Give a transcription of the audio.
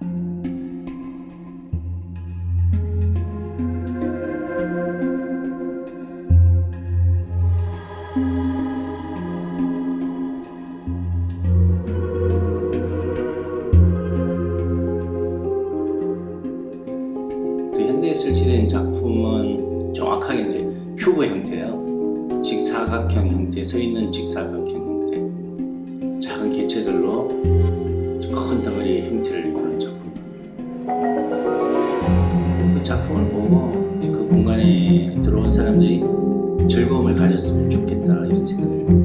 그 현대에 설치된 작품은 정확하게 이제 큐브 형태예요. 직사각형 형태, 서 있는 직사각형 형태. 작은 개체들로 큰 덩어리의 형태를 작품을 보고 그 공간에 들어온 사람들이 즐거움을 가졌으면 좋겠다 이런 생각이